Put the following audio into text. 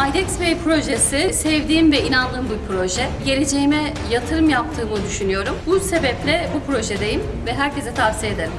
MyDex Bey projesi sevdiğim ve inandığım bir proje. Geleceğime yatırım yaptığımı düşünüyorum. Bu sebeple bu projedeyim ve herkese tavsiye ederim.